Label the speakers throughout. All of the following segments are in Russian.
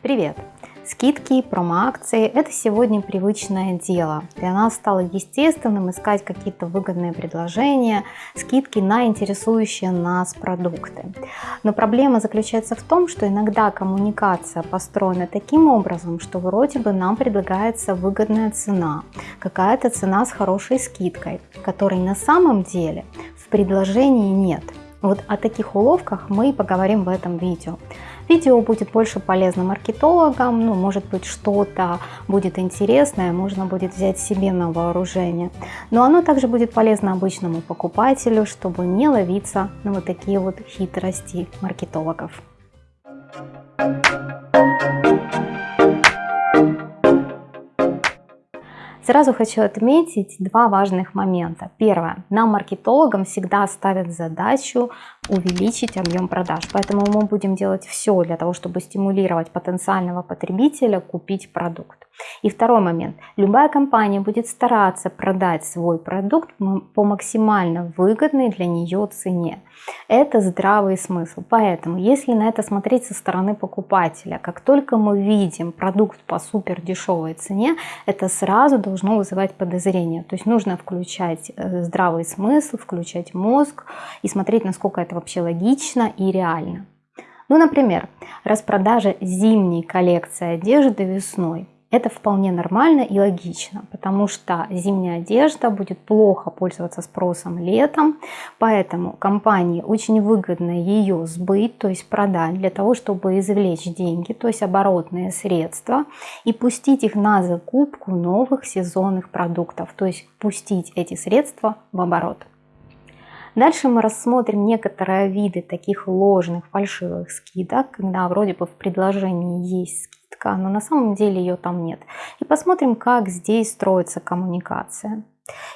Speaker 1: Привет! Скидки, промо-акции – это сегодня привычное дело. Для нас стало естественным искать какие-то выгодные предложения, скидки на интересующие нас продукты. Но проблема заключается в том, что иногда коммуникация построена таким образом, что вроде бы нам предлагается выгодная цена, какая-то цена с хорошей скидкой, которой на самом деле в предложении нет. Вот о таких уловках мы и поговорим в этом видео. Видео будет больше полезно маркетологам, ну, может быть, что-то будет интересное, можно будет взять себе на вооружение. Но оно также будет полезно обычному покупателю, чтобы не ловиться на вот такие вот хитрости маркетологов. Сразу хочу отметить два важных момента. Первое. Нам, маркетологам, всегда ставят задачу увеличить объем продаж. Поэтому мы будем делать все для того, чтобы стимулировать потенциального потребителя купить продукт. И второй момент. Любая компания будет стараться продать свой продукт по максимально выгодной для нее цене. Это здравый смысл. Поэтому, если на это смотреть со стороны покупателя, как только мы видим продукт по супер дешевой цене, это сразу должно вызывать подозрение. То есть нужно включать э, здравый смысл, включать мозг и смотреть, насколько это вообще логично и реально. Ну, например, распродажа зимней коллекции одежды весной. Это вполне нормально и логично, потому что зимняя одежда будет плохо пользоваться спросом летом, поэтому компании очень выгодно ее сбыть, то есть продать для того, чтобы извлечь деньги, то есть оборотные средства и пустить их на закупку новых сезонных продуктов, то есть пустить эти средства в оборот. Дальше мы рассмотрим некоторые виды таких ложных фальшивых скидок, когда вроде бы в предложении есть скидка, но на самом деле ее там нет. И посмотрим, как здесь строится коммуникация.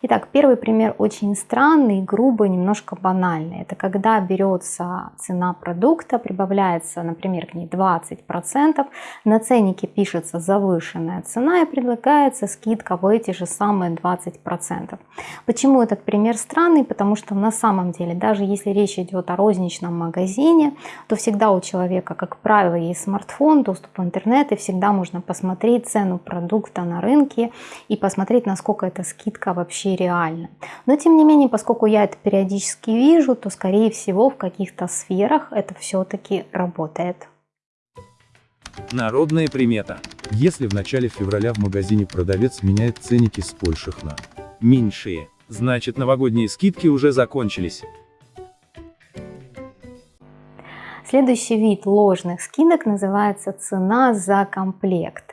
Speaker 1: Итак, первый пример очень странный, грубый, немножко банальный. Это когда берется цена продукта, прибавляется, например, к ней 20%, на ценнике пишется завышенная цена и предлагается скидка в эти же самые 20%. Почему этот пример странный? Потому что на самом деле, даже если речь идет о розничном магазине, то всегда у человека, как правило, есть смартфон, доступ в интернет, и всегда можно посмотреть цену продукта на рынке и посмотреть, насколько эта скидка вообще реально. Но тем не менее, поскольку я это периодически вижу, то скорее всего в каких-то сферах это все-таки работает.
Speaker 2: Народная примета. Если в начале февраля в магазине продавец меняет ценники с больших на меньшие, значит новогодние скидки уже закончились.
Speaker 1: Следующий вид ложных скидок называется цена за комплект.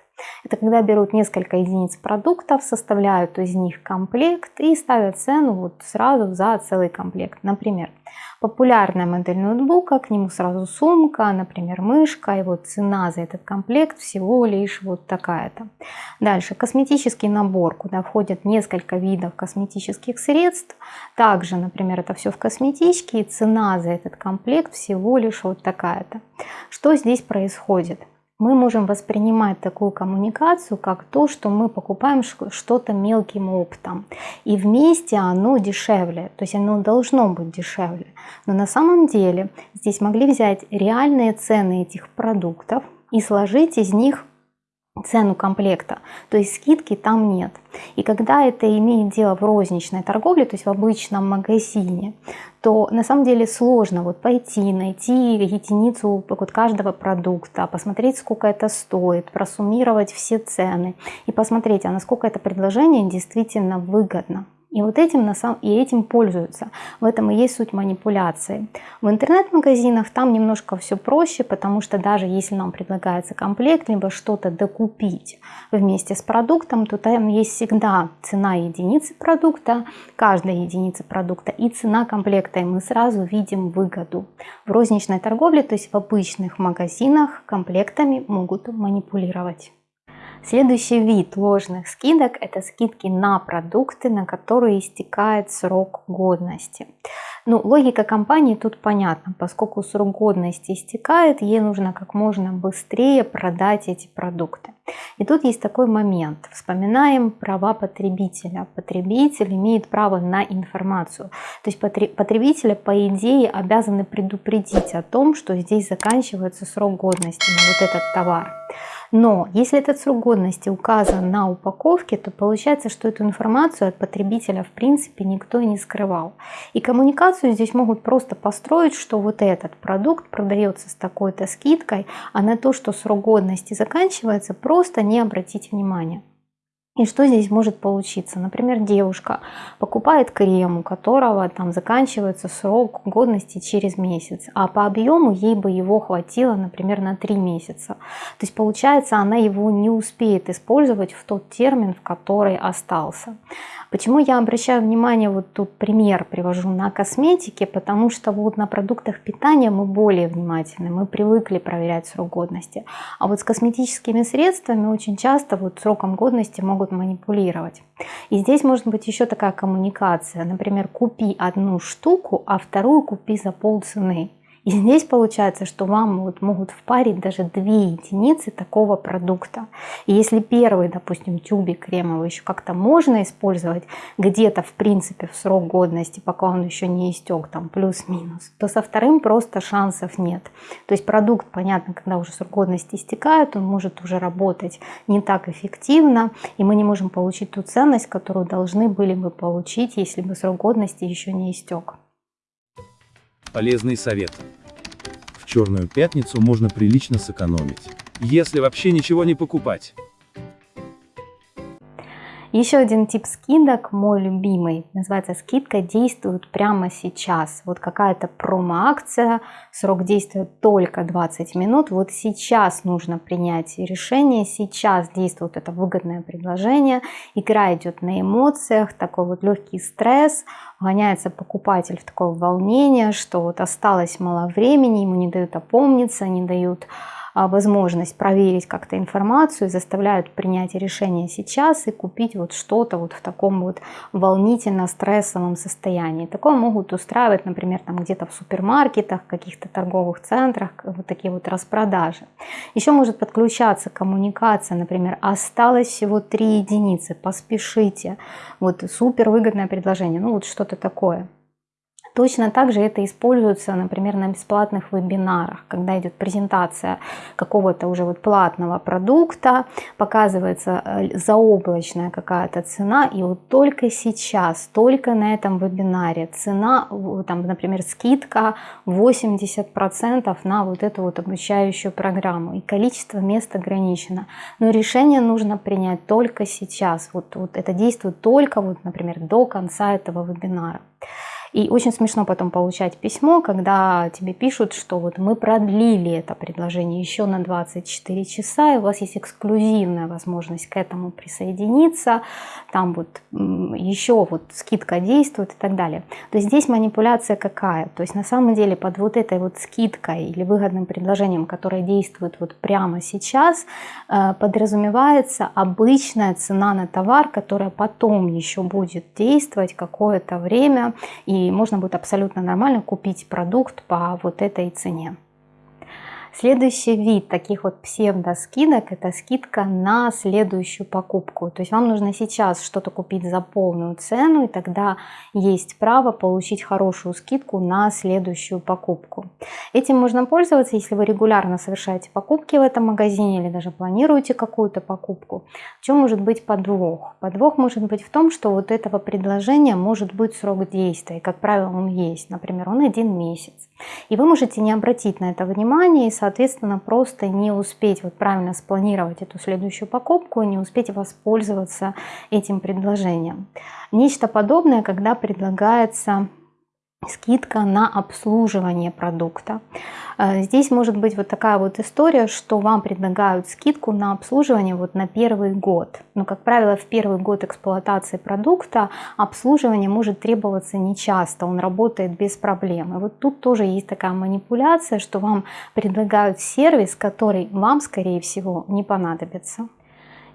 Speaker 1: Это когда берут несколько единиц продуктов, составляют из них комплект и ставят цену вот сразу за целый комплект. Например, популярная модель ноутбука, к нему сразу сумка, например, мышка, и вот цена за этот комплект всего лишь вот такая-то. Дальше, косметический набор, куда входят несколько видов косметических средств. Также, например, это все в косметичке, и цена за этот комплект всего лишь вот такая-то. Что здесь происходит? Мы можем воспринимать такую коммуникацию как то, что мы покупаем что-то мелким оптом. И вместе оно дешевле, то есть оно должно быть дешевле. Но на самом деле здесь могли взять реальные цены этих продуктов и сложить из них цену комплекта, то есть скидки там нет. И когда это имеет дело в розничной торговле, то есть в обычном магазине, то на самом деле сложно вот пойти, найти единицу вот каждого продукта, посмотреть, сколько это стоит, просуммировать все цены и посмотреть, а насколько это предложение действительно выгодно. И вот этим, на самом, и этим пользуются. В этом и есть суть манипуляции. В интернет-магазинах там немножко все проще, потому что даже если нам предлагается комплект, либо что-то докупить вместе с продуктом, то там есть всегда цена единицы продукта, каждой единицы продукта и цена комплекта, и мы сразу видим выгоду. В розничной торговле, то есть в обычных магазинах комплектами могут манипулировать. Следующий вид ложных скидок – это скидки на продукты, на которые истекает срок годности. Ну, логика компании тут понятна, поскольку срок годности истекает, ей нужно как можно быстрее продать эти продукты. И тут есть такой момент. Вспоминаем права потребителя. Потребитель имеет право на информацию. То есть потребителя, по идее, обязаны предупредить о том, что здесь заканчивается срок годности на вот этот товар. Но если этот срок годности указан на упаковке, то получается, что эту информацию от потребителя в принципе никто и не скрывал. И коммуникацию здесь могут просто построить, что вот этот продукт продается с такой-то скидкой, а на то, что срок годности заканчивается, просто не обратить внимания. И что здесь может получиться? Например, девушка покупает крем, у которого там заканчивается срок годности через месяц, а по объему ей бы его хватило, например, на 3 месяца. То есть получается, она его не успеет использовать в тот термин, в который остался. Почему я обращаю внимание, вот тут пример привожу на косметике, потому что вот на продуктах питания мы более внимательны, мы привыкли проверять срок годности. А вот с косметическими средствами очень часто вот сроком годности могут манипулировать. И здесь может быть еще такая коммуникация, например, купи одну штуку, а вторую купи за полцены. И здесь получается, что вам вот могут впарить даже две единицы такого продукта. И если первый, допустим, тюбик кремовый еще как-то можно использовать где-то в принципе в срок годности, пока он еще не истек, там плюс-минус, то со вторым просто шансов нет. То есть продукт, понятно, когда уже срок годности истекает, он может уже работать не так эффективно, и мы не можем получить ту ценность, которую должны были бы получить, если бы срок годности еще не истек.
Speaker 2: Полезный совет. В черную пятницу можно прилично сэкономить. Если вообще ничего не покупать.
Speaker 1: Еще один тип скидок, мой любимый, называется скидка действует прямо сейчас. Вот какая-то промо-акция, срок действия только 20 минут. Вот сейчас нужно принять решение, сейчас действует это выгодное предложение. Игра идет на эмоциях, такой вот легкий стресс, гоняется покупатель в такое волнение, что вот осталось мало времени, ему не дают опомниться, не дают возможность проверить как-то информацию, заставляют принять решение сейчас и купить вот что-то вот в таком вот волнительно-стрессовом состоянии. Такое могут устраивать, например, там где-то в супермаркетах, каких-то торговых центрах, вот такие вот распродажи. Еще может подключаться коммуникация, например, осталось всего 3 единицы, поспешите, вот супер выгодное предложение, ну вот что-то такое. Точно так же это используется, например, на бесплатных вебинарах, когда идет презентация какого-то уже вот платного продукта, показывается э, заоблачная какая-то цена, и вот только сейчас, только на этом вебинаре цена, там, например, скидка 80% на вот эту вот обучающую программу, и количество мест ограничено. Но решение нужно принять только сейчас, вот, вот это действует только, вот, например, до конца этого вебинара. И очень смешно потом получать письмо, когда тебе пишут, что вот мы продлили это предложение еще на 24 часа, и у вас есть эксклюзивная возможность к этому присоединиться, там вот еще вот скидка действует и так далее. То есть здесь манипуляция какая? То есть на самом деле под вот этой вот скидкой или выгодным предложением, которое действует вот прямо сейчас, э, подразумевается обычная цена на товар, которая потом еще будет действовать какое-то время и можно будет абсолютно нормально купить продукт по вот этой цене. Следующий вид таких вот псевдоскидок – это скидка на следующую покупку. То есть вам нужно сейчас что-то купить за полную цену, и тогда есть право получить хорошую скидку на следующую покупку. Этим можно пользоваться, если вы регулярно совершаете покупки в этом магазине или даже планируете какую-то покупку. В чем может быть подвох? Подвох может быть в том, что вот этого предложения может быть срок действия. Как правило, он есть. Например, он один месяц. И вы можете не обратить на это внимание и, просто не успеть вот правильно спланировать эту следующую покупку, не успеть воспользоваться этим предложением. Нечто подобное, когда предлагается скидка на обслуживание продукта. Э, здесь может быть вот такая вот история, что вам предлагают скидку на обслуживание вот на первый год. Но, как правило, в первый год эксплуатации продукта обслуживание может требоваться нечасто, он работает без проблем. И вот тут тоже есть такая манипуляция, что вам предлагают сервис, который вам, скорее всего, не понадобится.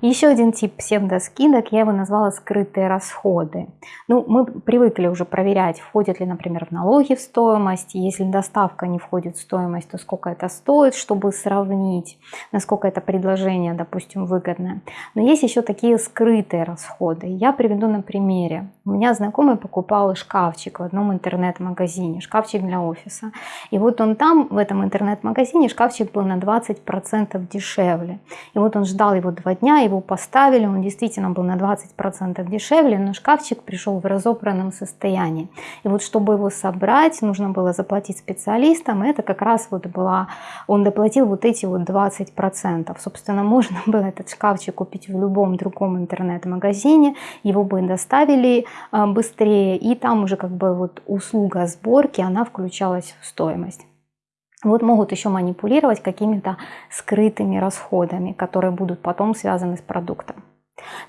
Speaker 1: Еще один тип псевдоскидок, я его назвала скрытые расходы. Ну, мы привыкли уже проверять, входит ли, например, в налоги в стоимость. Если доставка не входит в стоимость, то сколько это стоит, чтобы сравнить, насколько это предложение, допустим, выгодное. Но есть еще такие скрытые расходы. Я приведу на примере. У меня знакомый покупал шкафчик в одном интернет-магазине, шкафчик для офиса. И вот он там, в этом интернет-магазине, шкафчик был на 20% дешевле. И вот он ждал его два дня, его поставили, он действительно был на 20% дешевле, но шкафчик пришел в разобранном состоянии. И вот чтобы его собрать, нужно было заплатить специалистам, это как раз вот была, он доплатил вот эти вот 20%. Собственно, можно было этот шкафчик купить в любом другом интернет-магазине, его бы доставили а, быстрее, и там уже как бы вот услуга сборки, она включалась в стоимость. Вот могут еще манипулировать какими-то скрытыми расходами, которые будут потом связаны с продуктом.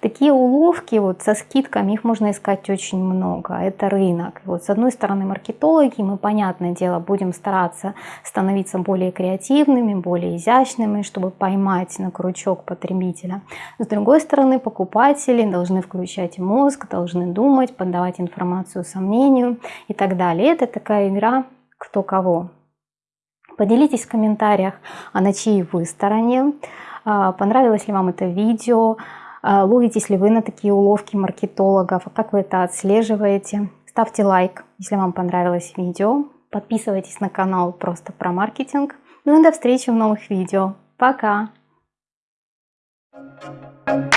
Speaker 1: Такие уловки вот со скидками, их можно искать очень много. Это рынок. Вот с одной стороны маркетологи, мы, понятное дело, будем стараться становиться более креативными, более изящными, чтобы поймать на крючок потребителя. С другой стороны покупатели должны включать мозг, должны думать, поддавать информацию сомнению и так далее. Это такая игра кто кого. Поделитесь в комментариях, а на чьей вы стороне. А, понравилось ли вам это видео? А, ловитесь ли вы на такие уловки маркетологов? Как вы это отслеживаете? Ставьте лайк, если вам понравилось видео. Подписывайтесь на канал просто про маркетинг. Ну и до встречи в новых видео. Пока! Thank you.